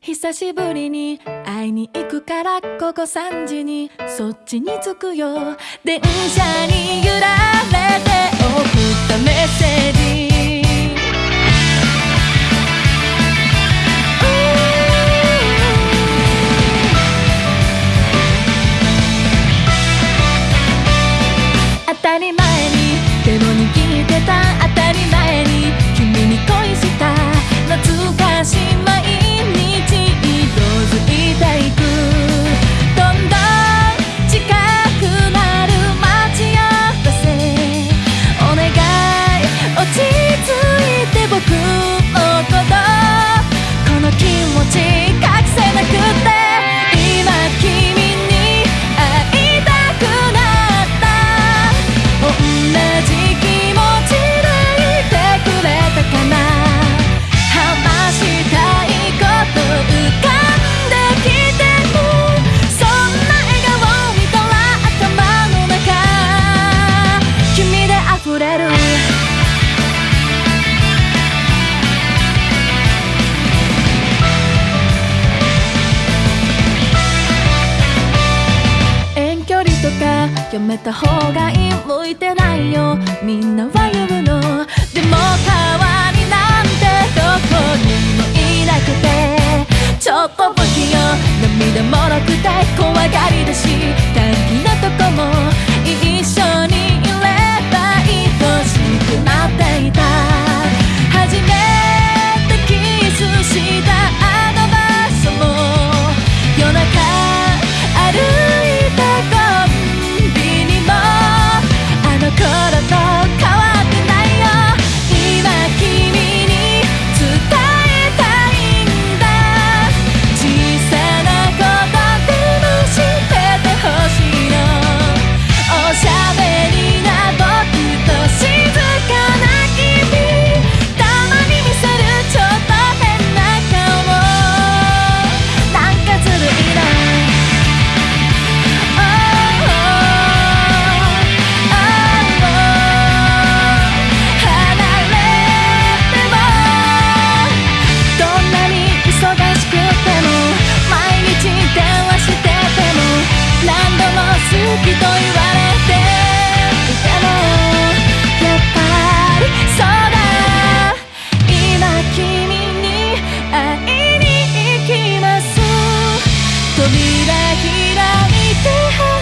久しぶりに会いに行くからここ3時にそっちに着くよ。電車にやめた方がいい。向いてないよ。みんなは言うの。でも変わ扉開いて